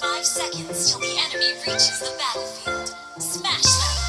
Five seconds till the enemy reaches the battlefield. Smash them!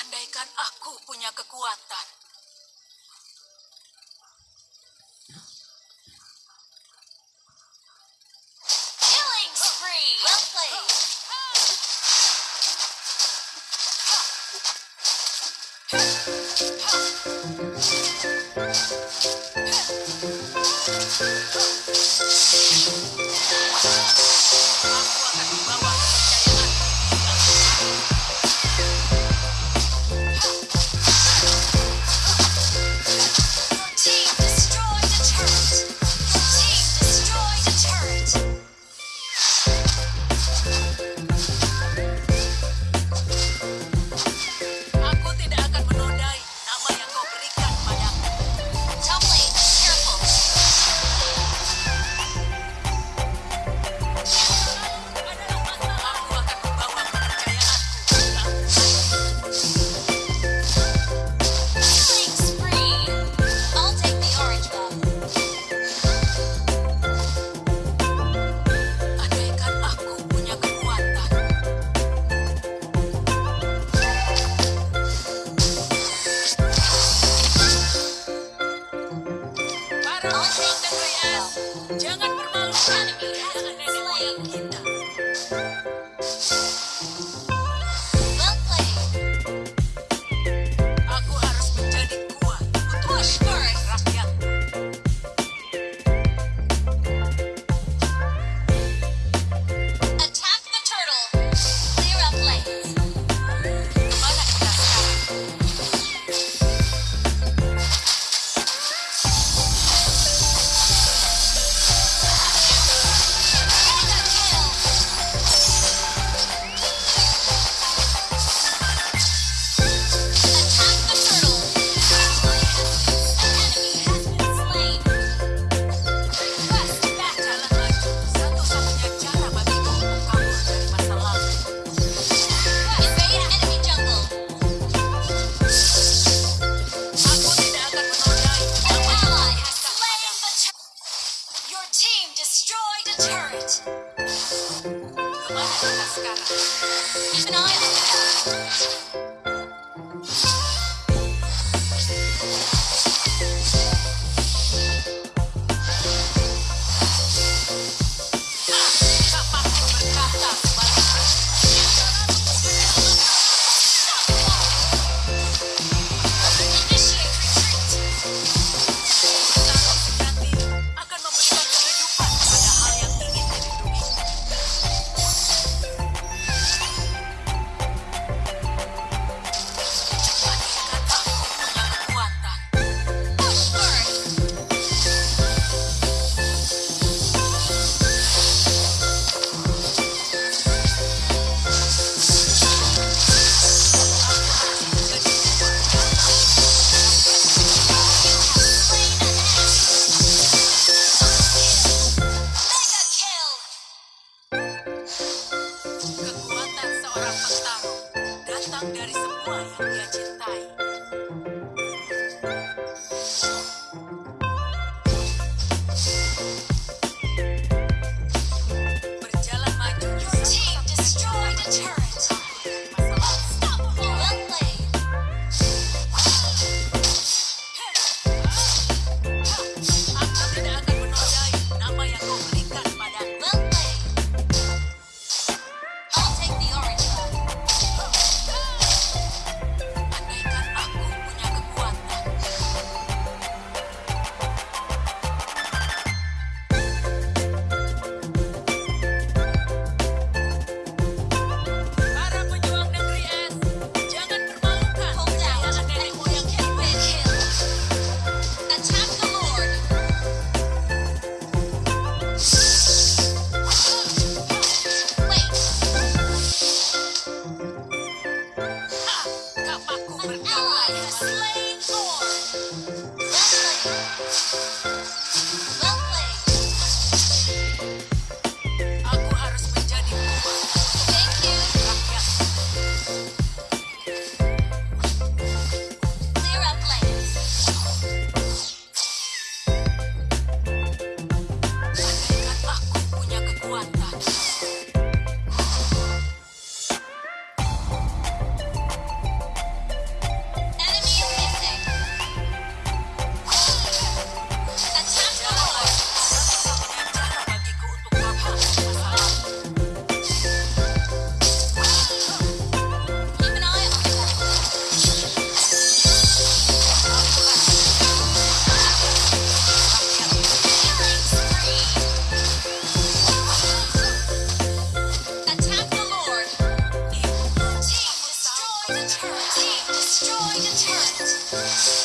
Andaikan aku punya kekuatan, Well played. Jangan bermalu-malu. Datang destroyed a turret.